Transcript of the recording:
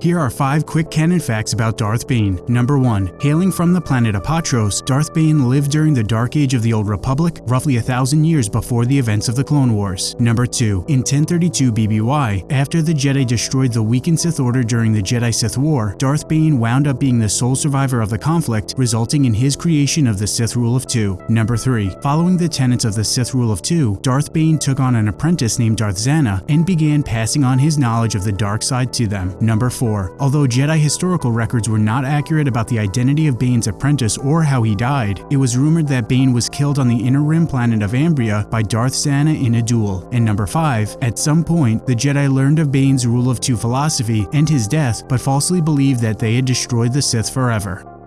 Here are 5 quick canon facts about Darth Bane. Number 1. Hailing from the planet Apatros, Darth Bane lived during the Dark Age of the Old Republic, roughly a thousand years before the events of the Clone Wars. Number 2. In 1032 BBY, after the Jedi destroyed the weakened Sith Order during the Jedi-Sith War, Darth Bane wound up being the sole survivor of the conflict, resulting in his creation of the Sith Rule of Two. Number 3. Following the tenets of the Sith Rule of Two, Darth Bane took on an apprentice named Darth Zannah and began passing on his knowledge of the dark side to them. Number 4. Although Jedi historical records were not accurate about the identity of Bane's apprentice or how he died, it was rumored that Bane was killed on the inner rim planet of Ambria by Darth Zannah in a duel. And number 5, at some point, the Jedi learned of Bane's rule of two philosophy and his death, but falsely believed that they had destroyed the Sith forever.